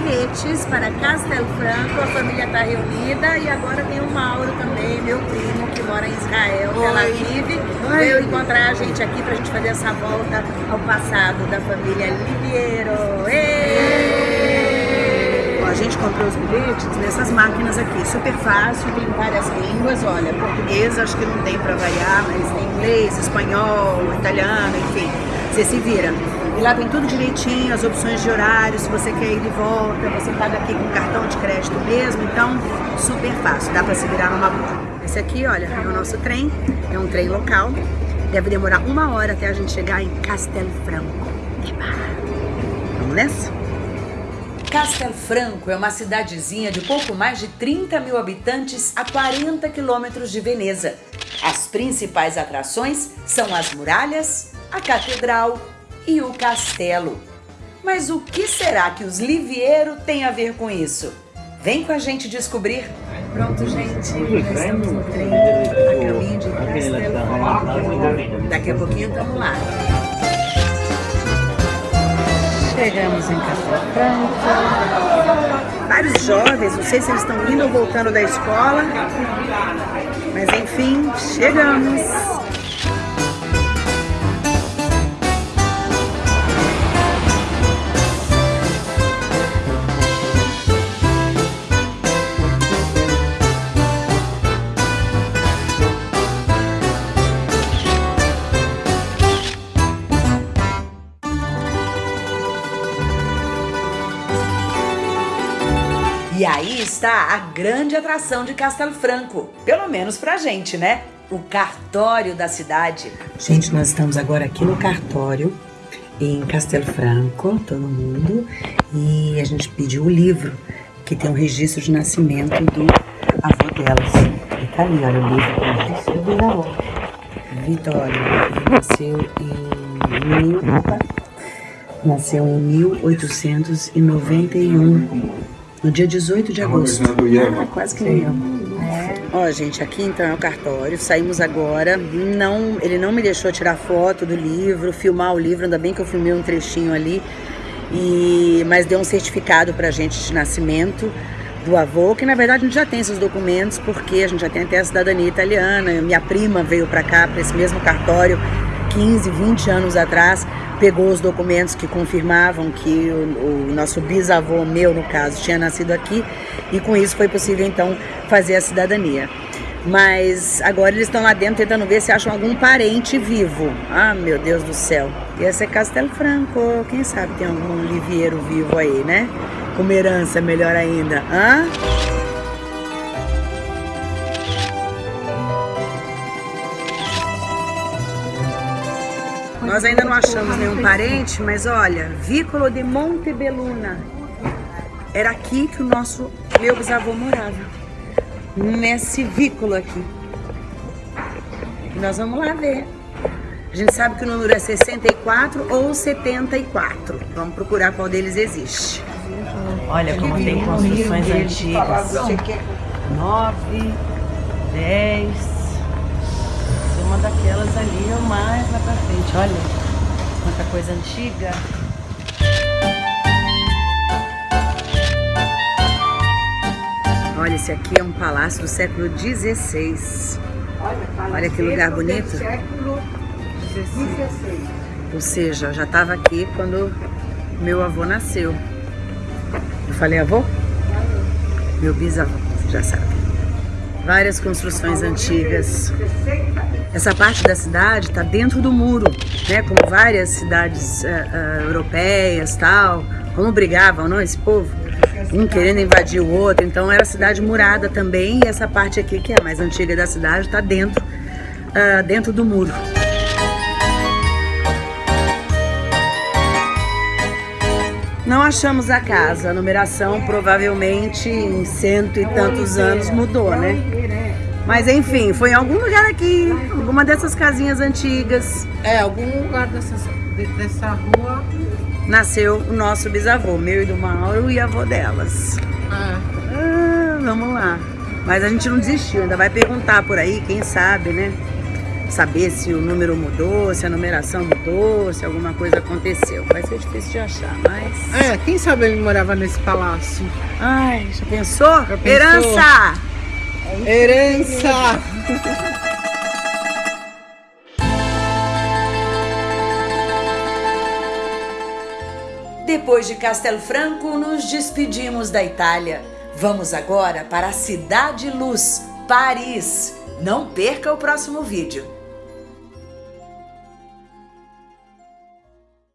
bilhetes para Castel Franco, a família está reunida e agora tem o Mauro também, meu primo, que mora em Israel, Oi. Tel Aviv, veio encontrar a gente aqui para a gente fazer essa volta ao passado da família Liviero. A gente comprou os bilhetes nessas máquinas aqui, super fácil, tem várias línguas, olha, português acho que não tem para variar, mas tem inglês, espanhol, italiano, enfim, você se vira. E lá tem tudo direitinho, as opções de horário, se você quer ir de volta, você paga aqui com cartão de crédito mesmo, então super fácil, dá para se virar numa boa. Esse aqui, olha, é o nosso trem, é um trem local, deve demorar uma hora até a gente chegar em Castelfranco. Vamos nessa? Castelfranco é uma cidadezinha de pouco mais de 30 mil habitantes a 40 quilômetros de Veneza. As principais atrações são as muralhas, a catedral e o castelo. Mas o que será que os Liviero têm a ver com isso? Vem com a gente descobrir. Pronto, gente, já estamos no trem, a caminho de Castelo. Daqui a pouquinho estamos lá. Chegamos em Castelo. Vários jovens, não sei se eles estão indo ou voltando da escola, mas enfim, chegamos. E aí está a grande atração de Castelfranco, pelo menos pra gente, né? O cartório da cidade. Gente, nós estamos agora aqui no cartório em Castelfranco, todo mundo, e a gente pediu o livro que tem um registro de nascimento do avô delas. E tá ali, olha o livro o do. Vitória, nasceu em mil, nasceu em 1891 no dia 18 de agosto. Ah, quase que nem eu. É. Ó, gente, aqui então é o cartório. Saímos agora. Não, ele não me deixou tirar foto do livro, filmar o livro. Ainda bem que eu filmei um trechinho ali. E mas deu um certificado pra gente de nascimento do avô, que na verdade a gente já tem esses documentos, porque a gente já tem até a cidadania italiana. Minha prima veio para cá, para esse mesmo cartório, 15, 20 anos atrás, pegou os documentos que confirmavam que o, o, nosso bisavô, meu no caso, tinha nascido aqui e com isso foi possível então fazer a cidadania. Mas agora eles estão lá dentro tentando ver se acham algum parente vivo. Ah, meu Deus do céu. Ia ser Castelo Franco. Quem sabe tem algum livieiro vivo aí, né? Com herança, melhor ainda. Hã? Nós ainda não achamos nenhum parente, mas olha, Vícolo de Montebelluna. Era aqui que o nosso meu bisavô morava. Nesse vículo aqui. E nós vamos lá ver. A gente sabe que o número é 64 ou 74. Vamos procurar qual deles existe. Olha como tem construções antigas. 9, 10, uma daquelas ali ou mais lá pra frente. Olha quanta coisa antiga. Olha, esse aqui é um palácio do século XVI. Olha que lugar bonito. Século XVI. Ou seja, já estava aqui quando meu avô nasceu. Eu falei avô? Meu bisavô, já sabe. Várias construções antigas. Essa parte da cidade está dentro do muro, né? Como várias cidades uh, uh, europeias, tal. Como brigavam, não? Esse povo, um querendo invadir o outro. Então era cidade murada também. E essa parte aqui, que é a mais antiga da cidade, está dentro, uh, dentro do muro. Não achamos a casa, a numeração provavelmente em cento e tantos anos mudou, né? Mas enfim, foi em algum lugar aqui, alguma dessas casinhas antigas. É, algum lugar dessas, dessa rua. Nasceu o nosso bisavô, meu e do Mauro e avô delas. Ah. ah, vamos lá. Mas a gente não desistiu, ainda vai perguntar por aí, quem sabe, né? saber se o número mudou, se a numeração mudou, se alguma coisa aconteceu. Vai ser difícil de achar, mas. É, quem sabe ele morava nesse palácio? Ai, já pensou? Já pensou? Herança! Herança! Depois de Castelo Franco, nos despedimos da Itália. Vamos agora para a Cidade Luz, Paris. Não perca o próximo vídeo.